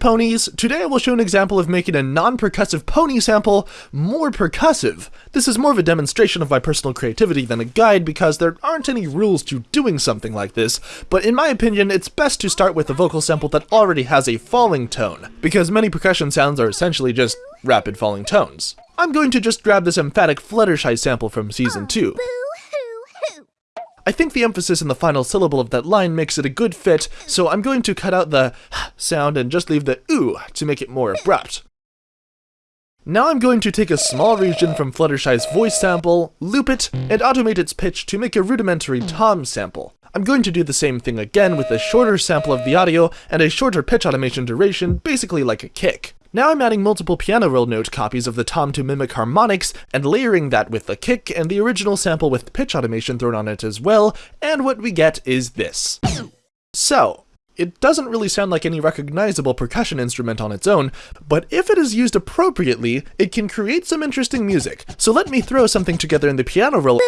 ponies! Today I will show an example of making a non-percussive pony sample more percussive. This is more of a demonstration of my personal creativity than a guide because there aren't any rules to doing something like this, but in my opinion it's best to start with a vocal sample that already has a falling tone, because many percussion sounds are essentially just rapid falling tones. I'm going to just grab this emphatic Fluttershy sample from Season 2. I think the emphasis in the final syllable of that line makes it a good fit, so I'm going to cut out the sound and just leave the ooh to make it more abrupt. Now I'm going to take a small region from Fluttershy's voice sample, loop it, and automate its pitch to make a rudimentary tom sample. I'm going to do the same thing again with a shorter sample of the audio and a shorter pitch automation duration, basically like a kick. Now I'm adding multiple piano roll note copies of the tom to mimic harmonics, and layering that with the kick and the original sample with pitch automation thrown on it as well, and what we get is this. So, it doesn't really sound like any recognizable percussion instrument on its own, but if it is used appropriately, it can create some interesting music. So let me throw something together in the piano roll.